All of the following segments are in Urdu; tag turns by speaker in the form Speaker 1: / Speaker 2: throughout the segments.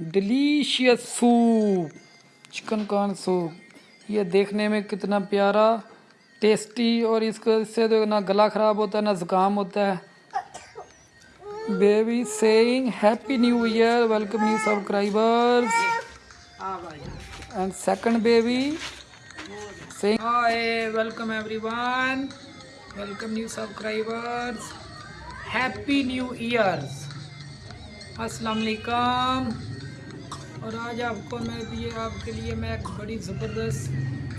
Speaker 1: Delicious soup chicken corn soup یہ دیکھنے میں کتنا پیارا ٹیسٹی اور اس کو اس سے تو نہ گلا خراب ہوتا ہے، نہ زکام ہوتا ہے۔ Baby sing happy new year welcome new subscribers and second baby sing hi welcome everyone welcome new subscriber happy new year السلام علیکم اور آج آپ کو میں بھی آپ کے لیے میں ایک بڑی زبردست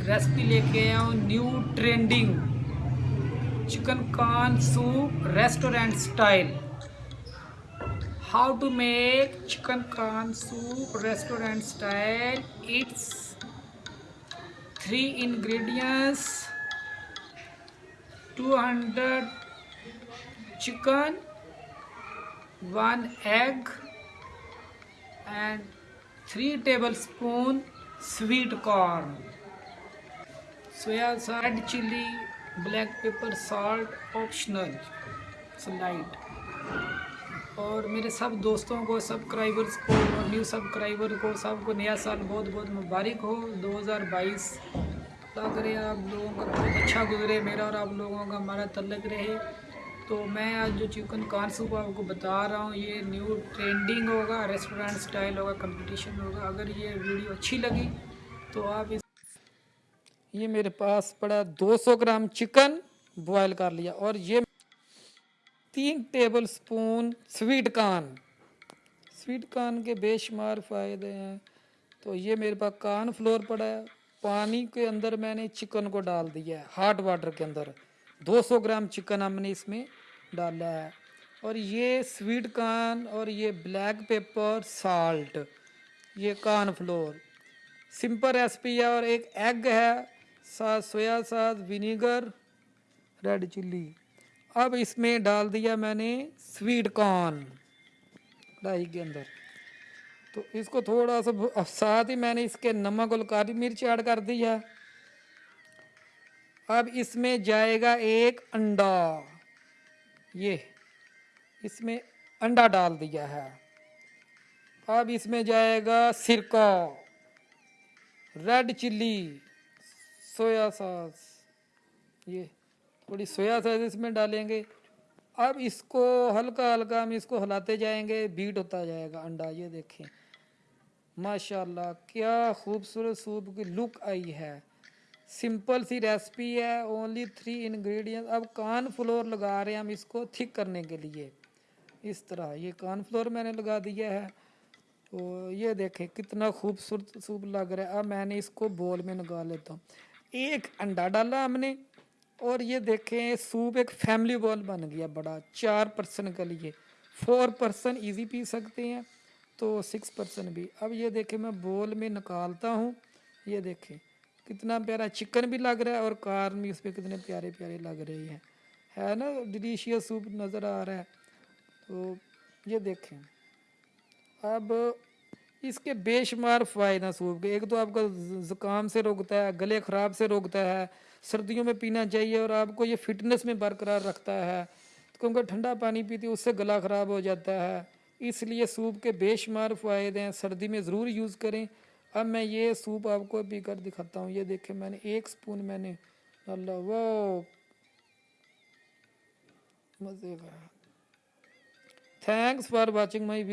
Speaker 1: ریسپی لے کے آیا ہوں new trending chicken corn soup restaurant style how to make chicken corn soup restaurant style it's three ingredients two hundred chicken one egg and 3 tablespoon sweet corn. Soya sauce red chili black pepper salt optional slight. اور میرے سب دوستوں کو سبسکرائبرز کو اور نیو سبسکرائبر کو، سب کو نیا سال بہت بہت مبارک ہو۔ دو ہزار بائیس اللہ کرے آپ لوگوں کا، بہت اچھا گزرے، میرا اور آپ لوگوں کا، ہمارا تعلق رہے۔ تو میں آج جو چکن کان سوپ آپ کو بتا رہا ہوں، یہ نیو ٹرینڈنگ ہوگا ریسٹورینٹ سٹائل ہوگا کمپٹیشن ہوگا۔ اگر یہ ویڈیو اچھی لگی تو آپ اس یہ میرے پاس پڑا دو سو گرام چکن بوائل کر لیا اور یہ تین tablespoon sweet corn. Sweet corn کے بے شمار فائدے ہیں۔ تو یہ میرے پاس کان فلور پڑا ہے۔ پانی کے اندر میں نے چکن کو ڈال دیا ہے ہاٹ واٹر کے اندر۔ دو سو گرام چکن ہم نے اس میں ڈالا ہے۔ اور یہ سویٹ کان اور یہ بلیک پیپر سالٹ، یہ کان فلور۔ سمپل ریسپی ہے اور ایک ایگ ہے، ساتھ سویا ساتھ ونیگر ریڈ چلی۔ اب اس میں ڈال دیا میں نے سویٹ کارن کڑھائی کے اندر۔ تو اس کو تھوڑا سا ساتھ ہی میں نے اس کے نمک اور کالی مرچ ایڈ کر دیا اب اس میں جائے گا ایک انڈا۔ یہ اس میں انڈا ڈال دیا ہے۔ اب اس میں جائے گا سرکہ۔ ریڈ چلی، سویا ساس۔ یہ تھوڑی سویا سوس اس میں ڈالیں گے۔ اب اس کو ہلکا ہلکا ہم اس کو ہلاتے جائیں گے بیٹ ہوتا جائے گا انڈا۔ یہ دیکھیں۔ ماشاءاللہ، کیا خوبصورت سوپ کی لک آئی ہے۔ سمپل سی ریسپی ہے اونلی تھری انگریڈینٹ اب کان فلور لگا رہے ہیں ہم اس کو تھک کرنے کے لیے اس طرح یہ کان فلور میں نے لگا دیا ہے تو یہ دیکھیں کتنا خوبصورت سوپ لگ رہا ہے اب میں نے اس کو بول میں لگا لیتا ہوں ایک انڈا ڈالا ہم نے اور یہ دیکھیں سوپ ایک فیملی بول بن گیا بڑا چار پرسن کے لیے فور پرسن ایزی پی سکتے ہیں تو سکس پرسن بھی اب یہ دیکھیں میں بول میں نکالتا ہوں یہ دیکھیں کتنا پیارا چکن بھی لگ رہا ہے اور کارن بھی اس پہ کتنے پیارے پیارے لگ رہے ہیں۔ ہے نا ڈلیشیس سوپ نظر آ رہا ہے۔ تو یہ دیکھیں۔ اب اس کے بے شمار فائدہ سوپ کے، ایک تو آپ کا زکام سے روکتا ہے، گلے خراب سے روکتا ہے، سردیوں میں پینا چاہیے اور آپ کو یہ فٹنس میں برقرار رکھتا ہے۔ کیونکہ ٹھنڈا پانی پیتی اس سے گلا خراب ہو جاتا ہے۔ اس لیے سوپ کے بے شمار فائدے ہیں۔ سردی میں ضرور یوز کریں۔ اب میں یہ سوپ آپ کو پی کر دکھاتا ہوں۔ یہ دیکھیں، میں نے ایک سپون میں نے، اللہ وہ مزے کا۔ Thanks for watching my